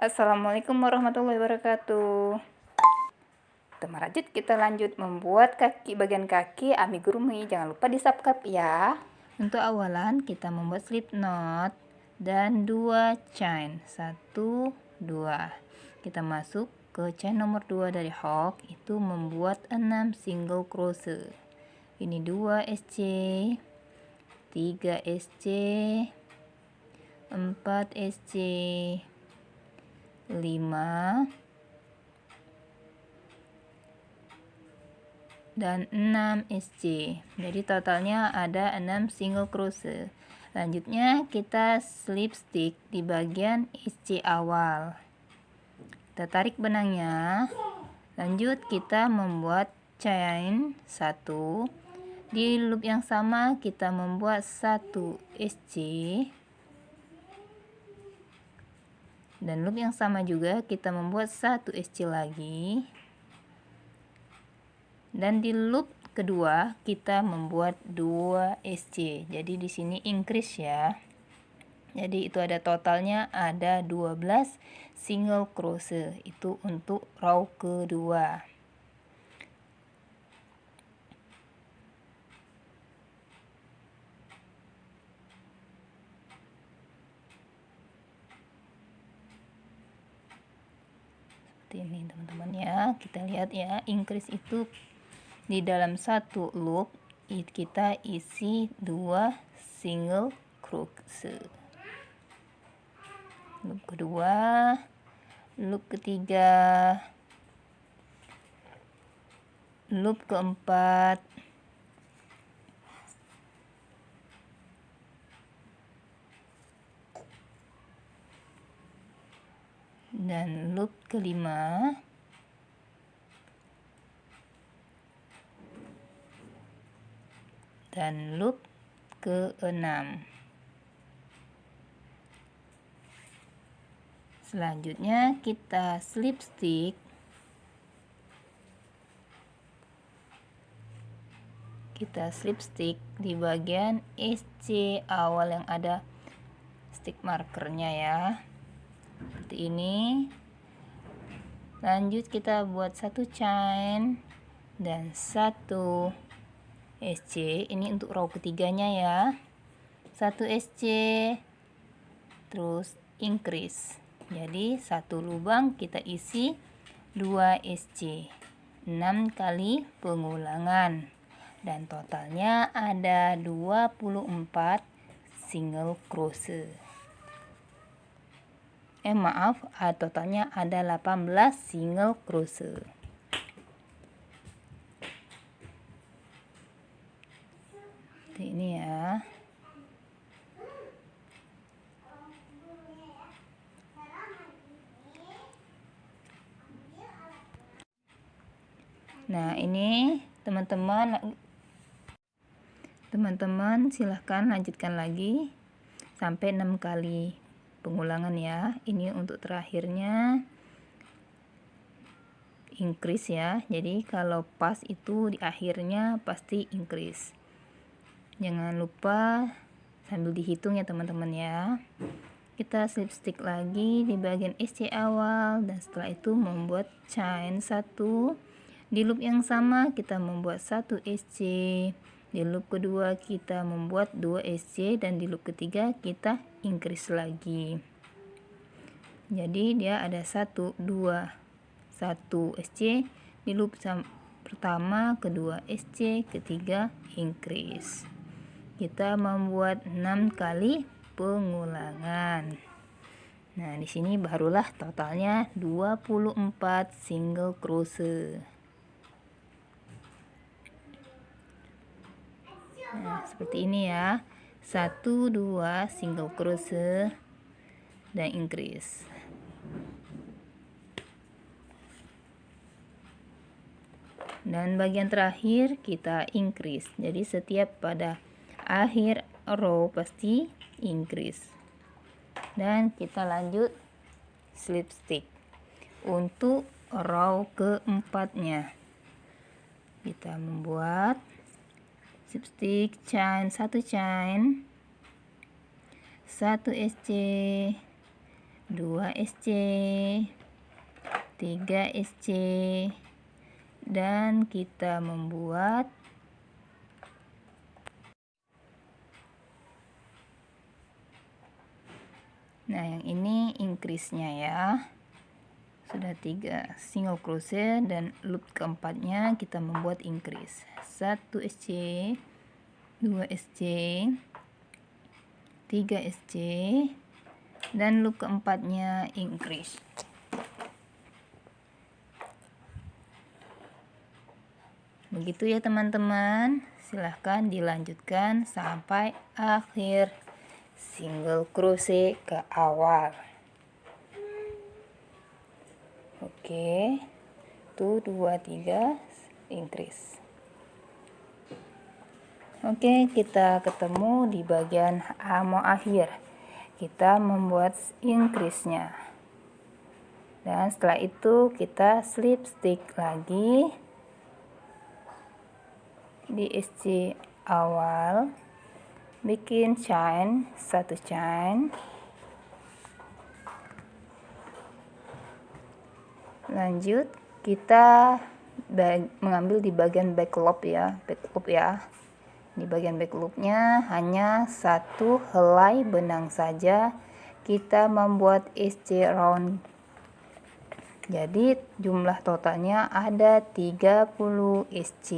Assalamualaikum warahmatullahi wabarakatuh. Teman rajut kita lanjut membuat kaki bagian kaki amigurumi jangan lupa di subscribe ya. Untuk awalan kita membuat slip knot dan dua chain. Satu dua. Kita masuk ke chain nomor 2 dari hook itu membuat 6 single crochet. Ini 2 SC 3 SC 4 SC 5 dan 6 SC jadi totalnya ada 6 single crochet lanjutnya kita slip stitch di bagian SC awal. Kita tarik benangnya. Lanjut kita membuat chain 1 di loop yang sama kita membuat 1 SC dan loop yang sama juga kita membuat satu SC lagi. Dan di loop kedua kita membuat 2 SC jadi di sini increase ya. Jadi itu ada totalnya ada 12 single crochet itu untuk row kedua seperti ini teman-teman ya. Kita lihat ya increase itu di dalam satu loop kita isi dua single crochet loop kedua loop ketiga loop keempat dan loop kelima. Dan loop keenam. Selanjutnya kita slip stick. Kita slip stick di bagian SC awal yang ada stick markernya ya seperti ini. Lanjut kita buat satu chain dan satu SC ini untuk row ketiganya ya. Satu SC terus increase. Jadi satu lubang kita isi 2 SC 6 kali pengulangan. Dan totalnya ada 24 single crochet eh maaf totalnya ada 18 single crochet Seperti ini ya. Nah ini teman-teman teman-teman silahkan lanjutkan lagi sampai 6 kali pengulangan ya. Ini untuk terakhirnya. Increase ya. Jadi kalau pas itu di akhirnya pasti increase. Jangan lupa sambil dihitung ya teman-teman ya. Kita slip stick lagi di bagian SC awal dan setelah itu membuat chain satu. Di loop yang sama kita membuat satu SC di loop kedua kita membuat 2 SC dan di loop ketiga kita increase lagi. Jadi dia ada 1 2 1 SC di loop pertama kedua SC ketiga increase. Kita membuat 6 kali pengulangan. Nah di sini barulah totalnya 24 single crochet nah seperti ini ya satu dua single crochet dan increase dan bagian terakhir kita increase jadi setiap pada akhir row pasti increase dan kita lanjut slip stick untuk row keempatnya kita membuat stick chain satu chain. Satu SC 2 SC 3 SC dan kita membuat nah yang ini increase-nya ya sudah tiga single crochet dan loop keempatnya kita membuat increase. 1 SC 2 SC 3 SC dan loop keempatnya increase. Begitu ya teman-teman. Silahkan dilanjutkan sampai akhir single crochet ke awal oke. Tuh dua tiga increase. Oke kita ketemu di bagian amo akhir. Kita membuat increase nya dan setelah itu kita slip stick lagi di SC awal. Bikin chain satu chain lanjut kita mengambil di bagian back loop ya back loop ya. Di bagian back loopnya hanya satu helai benang saja kita membuat SC round. Jadi jumlah totalnya ada 30 SC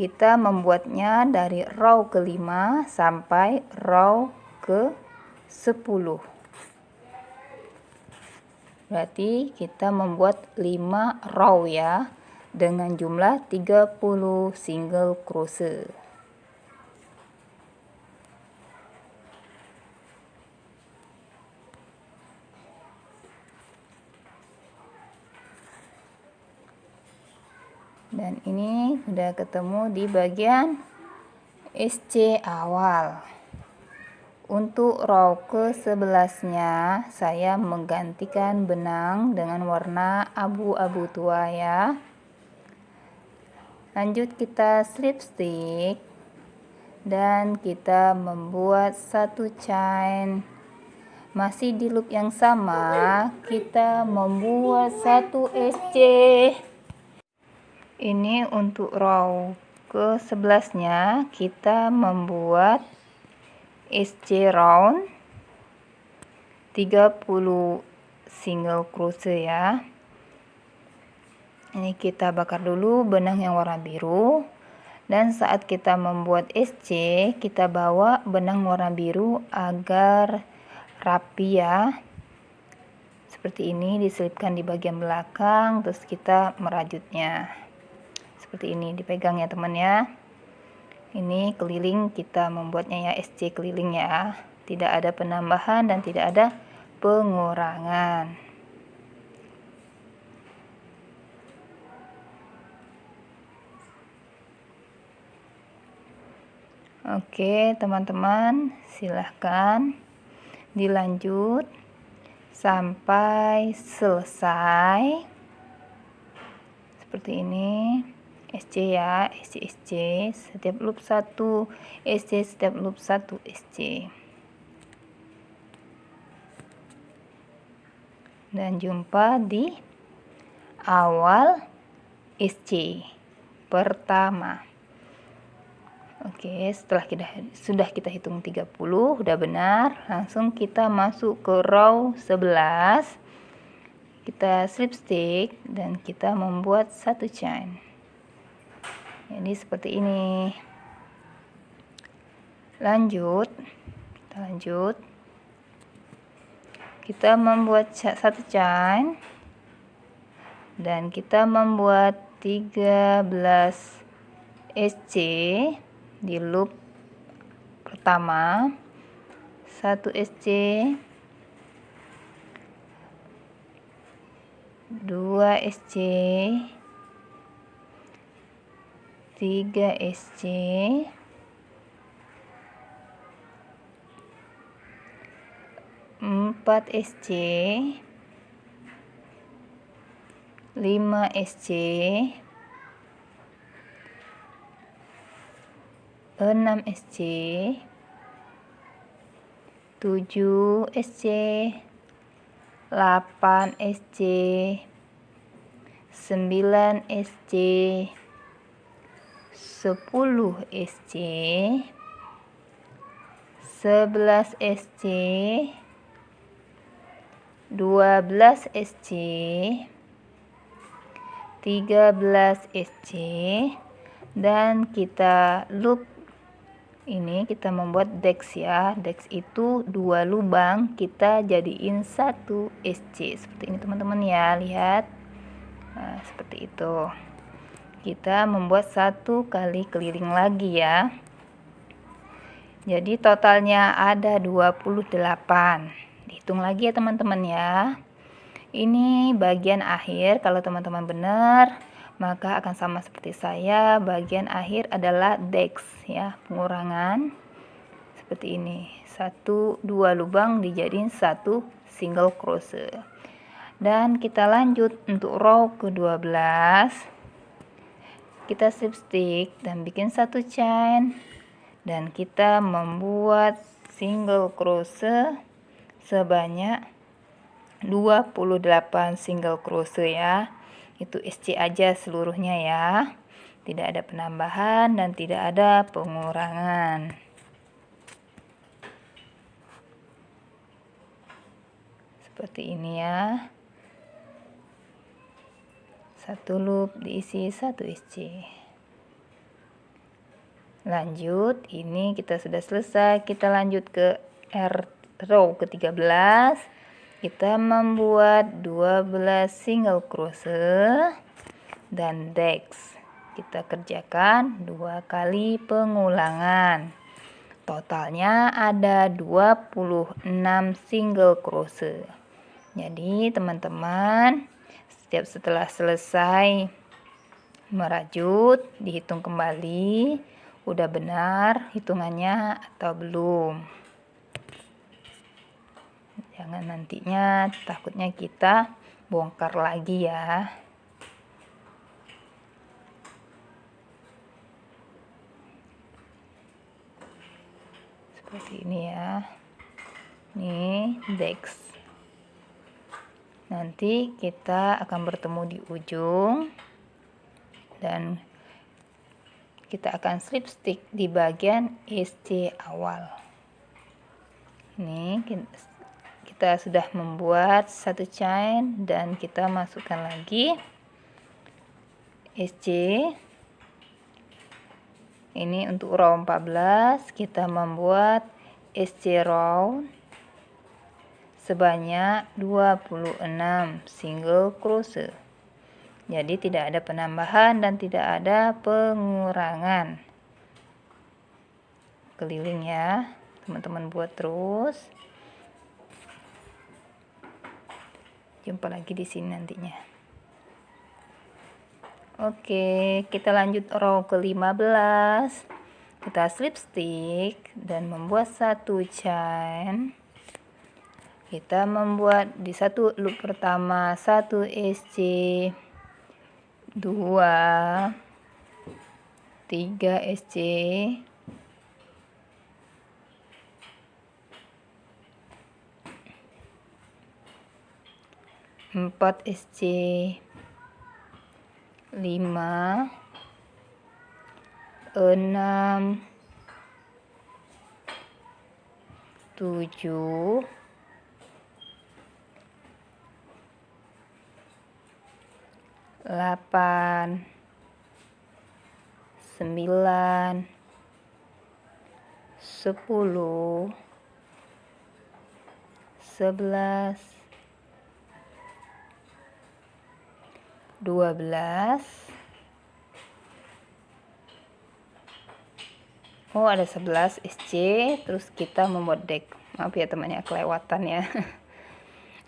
kita membuatnya dari row kelima sampai row ke 10 berarti kita membuat 5 row ya dengan jumlah 30 single crochet. Dan ini sudah ketemu di bagian SC awal. Untuk row ke sebelasnya saya menggantikan benang dengan warna abu-abu tua ya. Lanjut kita slip stick dan kita membuat satu chain. Masih di loop yang sama kita membuat satu SC ini untuk row ke sebelasnya kita membuat SC round. 30 single crochet ya. Ini kita bakar dulu benang yang warna biru. Dan saat kita membuat SC kita bawa benang warna biru agar rapi ya. Seperti ini diselipkan di bagian belakang terus kita merajutnya. Seperti ini dipegang ya teman ya ini keliling kita membuatnya ya SC keliling ya tidak ada penambahan dan tidak ada pengurangan Oke, teman-teman, silahkan dilanjut sampai selesai. Seperti ini. SC ya, SC SC setiap loop 1, SC setiap loop 1 SC. Dan jumpa di awal SC pertama. Oke, setelah kita sudah kita hitung 30 udah benar, langsung kita masuk ke row 11. Kita slip stick dan kita membuat satu chain. Jadi seperti ini. Lanjut, kita lanjut. Kita membuat satu chain dan kita membuat 13 SC di loop pertama. 1 SC 2 SC 3 SC 4 SC 5 SC 6 SC 7 SC 8 SC 9 SC 10 SC 11 SC 12 SC 13 SC dan kita loop. Ini kita membuat dex ya. Dex itu dua lubang. Kita jadiin satu SC seperti ini teman-teman ya. Lihat. Nah, seperti itu kita membuat satu kali keliling lagi ya. Jadi totalnya ada 28 dihitung lagi ya teman-teman ya. Ini bagian akhir kalau teman-teman benar maka akan sama seperti saya. Bagian akhir adalah dex ya pengurangan. Seperti ini. Satu dua lubang dijadiin satu single crochet. Dan kita lanjut untuk row ke-12 kita slip stitch dan bikin satu chain. Dan kita membuat single crochet sebanyak 28 single crochet ya. Itu SC aja seluruhnya ya. Tidak ada penambahan dan tidak ada pengurangan. Seperti ini ya satu loop diisi satu SC lanjut ini kita sudah selesai. Kita lanjut ke R row ke 13 kita membuat 12 single crochet dan dex. Kita kerjakan dua kali pengulangan. Totalnya ada 26 single crochet jadi teman-teman setiap setelah selesai merajut dihitung kembali udah benar hitungannya atau belum. Jangan nantinya takutnya kita bongkar lagi ya. Seperti ini ya. Ini dex nanti kita akan bertemu di ujung dan kita akan slip stick di bagian SC awal. Ini kita sudah membuat satu chain dan kita masukkan lagi SC ini untuk row 14 kita membuat SC row sebanyak 26 single crochet jadi tidak ada penambahan dan tidak ada pengurangan. Keliling ya teman-teman buat terus. Jumpa lagi di sini nantinya. Oke kita lanjut row ke 15 kita slip stick dan membuat satu chain kita membuat di satu loop pertama satu SC dua tiga SC 4 SC 5 6 7 8 9 10 11 12 Oh ada 11 SC terus kita membuat deck maaf ya temannya kelewatan ya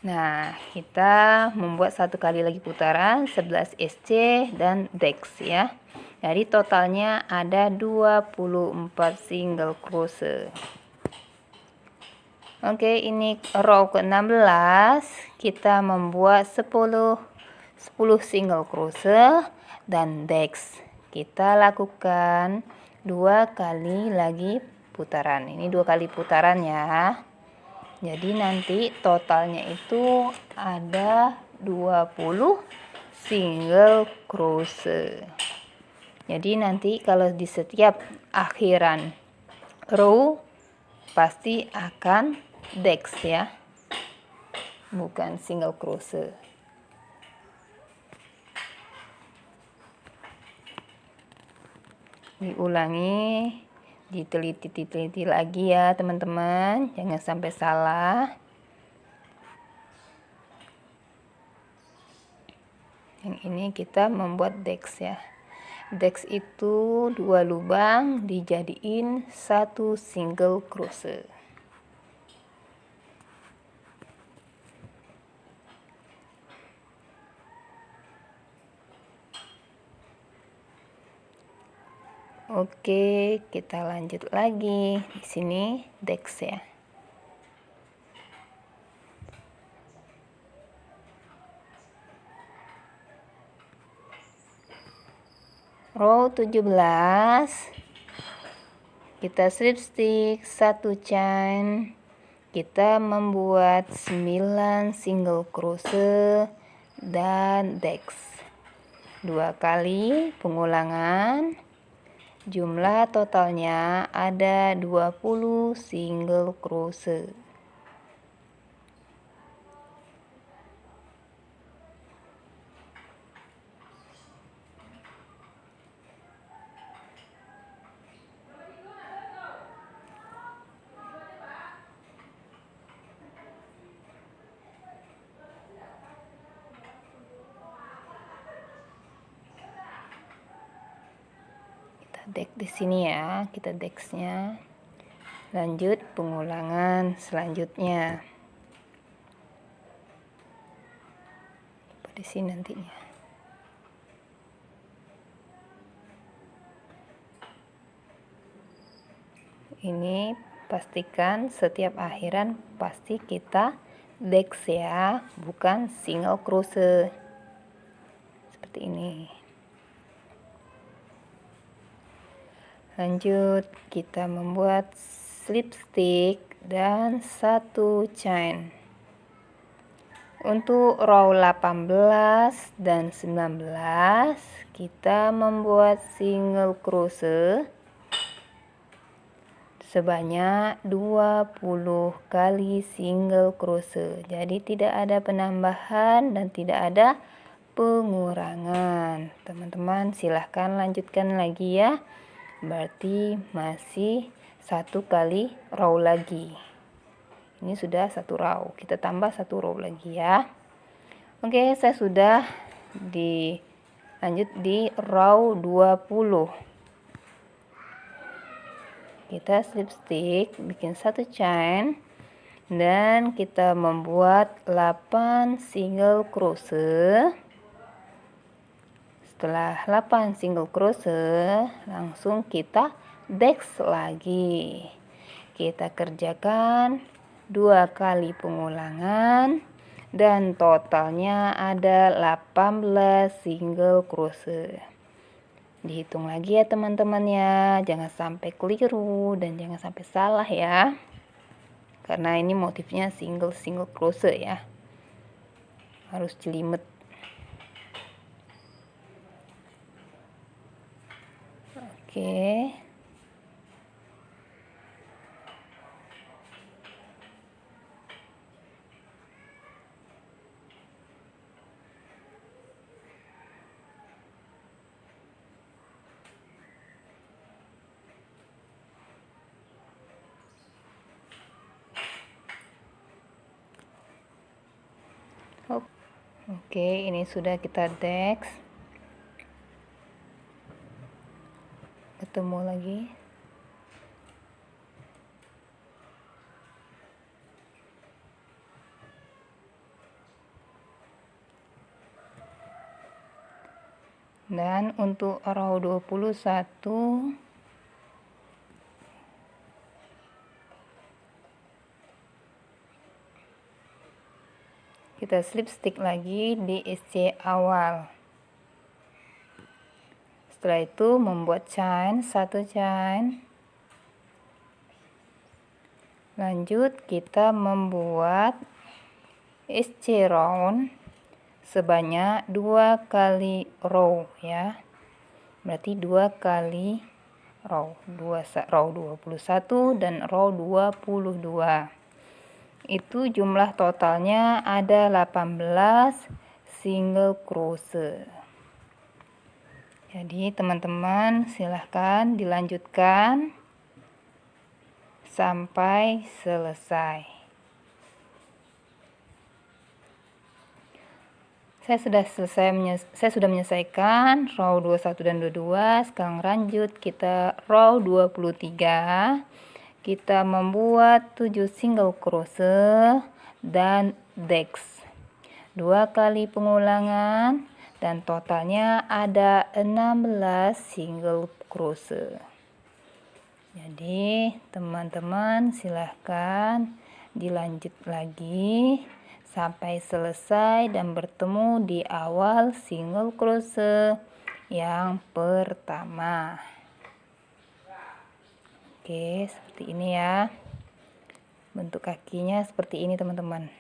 Nah kita membuat satu kali lagi putaran 11 SC dan dex ya. Jadi totalnya ada 24 single crochet Oke ini row ke 16 kita membuat 10 10 single crochet dan dex. Kita lakukan dua kali lagi putaran. Ini dua kali putaran ya jadi nanti totalnya itu ada 20 single crochet jadi nanti kalau di setiap akhiran row pasti akan dex ya. Bukan single crochet diulangi diteliti-teliti lagi ya teman-teman. Jangan sampai salah. Yang ini kita membuat dex ya. Dex itu dua lubang dijadiin satu single crochet Oke, kita lanjut lagi. Di sini dex ya. Row 17 kita slip stick satu chain kita membuat 9 single crochet dan dex dua kali pengulangan Jumlah totalnya ada 20 single crochet. deck di sini ya kita dexnya lanjut pengulangan selanjutnya. Di sini nantinya. Ini pastikan setiap akhiran pasti kita dex ya bukan single crochet seperti ini lanjut kita membuat slip stick dan satu chain. Untuk row 18 dan 19 kita membuat single crochet sebanyak 20 kali single crochet. Jadi tidak ada penambahan dan tidak ada pengurangan. Teman-teman silahkan lanjutkan lagi ya berarti masih satu kali row lagi. Ini sudah satu row. Kita tambah satu row lagi ya. Oke saya sudah di lanjut di row 20 kita slip stick bikin satu chain dan kita membuat 8 single crochet setelah 8 single crochet langsung kita dex lagi. Kita kerjakan dua kali pengulangan dan totalnya ada 18 single crochet dihitung lagi ya teman-teman ya. Jangan sampai keliru dan jangan sampai salah ya. Karena ini motifnya single single crochet ya. Harus jelimet Oke. Oke, ini sudah kita dex. Ketemu lagi. Dan untuk row 21 kita slip stick lagi di SC awal setelah itu membuat chain satu chain lanjut kita membuat SC round sebanyak dua kali row ya. Berarti dua kali row. Dua row 21 dan row 22 itu jumlah totalnya ada 18 single crochet jadi teman-teman silahkan dilanjutkan sampai selesai. Saya sudah selesai saya sudah menyelesaikan row 21 dan 22 sekarang lanjut kita row 23 kita membuat 7 single crochet dan dex. Dua kali pengulangan dan totalnya ada 16 single crochet jadi teman-teman silahkan dilanjut lagi sampai selesai dan bertemu di awal single crochet yang pertama. Oke seperti ini ya. Bentuk kakinya seperti ini teman-teman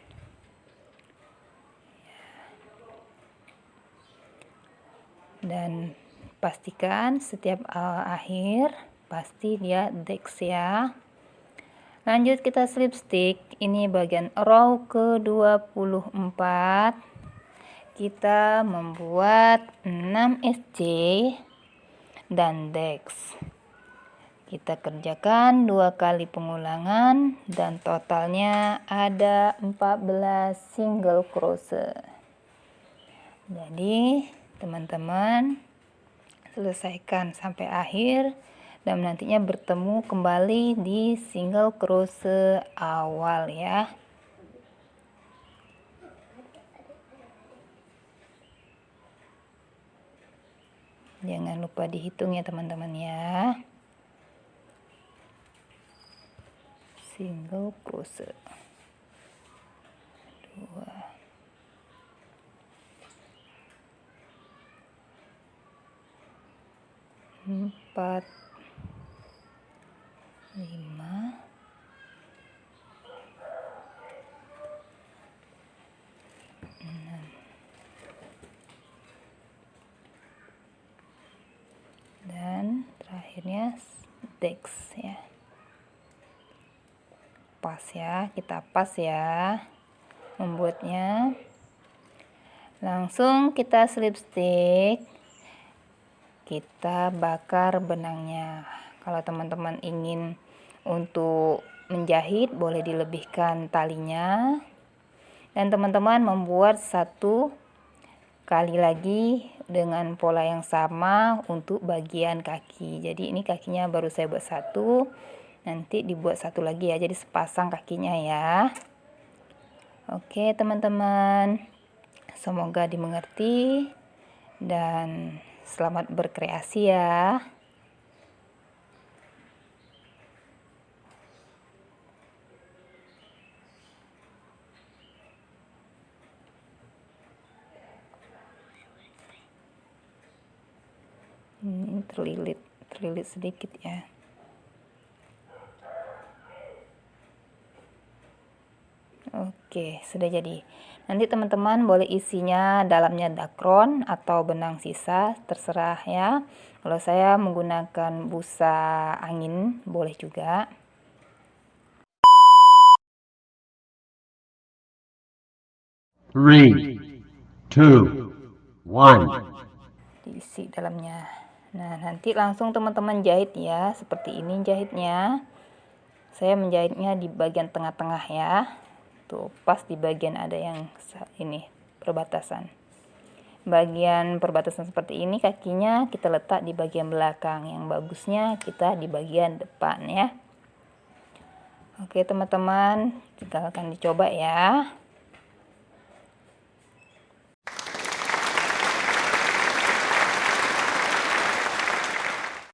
dan pastikan setiap uh, akhir pasti dia dex ya. Lanjut kita slip stick. Ini bagian row ke 24 kita membuat 6 SC dan dex. Kita kerjakan dua kali pengulangan dan totalnya ada 14 single crochet. Jadi teman-teman. Selesaikan sampai akhir dan nantinya bertemu kembali di single crochet awal ya. Jangan lupa dihitung ya teman-teman ya. Single crochet dua empat. Lima. Enam. Dan terakhirnya dex ya. Pas ya kita pas ya membuatnya. Langsung kita slip stick kita bakar benangnya. Kalau teman-teman ingin untuk menjahit boleh dilebihkan talinya. Dan teman-teman membuat satu kali lagi dengan pola yang sama untuk bagian kaki. Jadi ini kakinya baru saya buat satu. Nanti dibuat satu lagi ya jadi sepasang kakinya ya. Oke teman-teman. Semoga dimengerti. Dan selamat berkreasi ya ini terlilit terlilit sedikit ya Oke, sudah jadi. Nanti teman-teman boleh isinya dalamnya dakron atau benang sisa, terserah ya. Kalau saya menggunakan busa angin, boleh juga. Three, two, one. Diisi dalamnya. Nah, nanti langsung teman-teman jahit ya. Seperti ini jahitnya. Saya menjahitnya di bagian tengah-tengah ya. Tuh, pas di bagian ada yang ini, perbatasan. Bagian perbatasan seperti ini kakinya kita letak di bagian belakang. Yang bagusnya kita di bagian depan ya. Oke teman-teman, kita akan dicoba ya.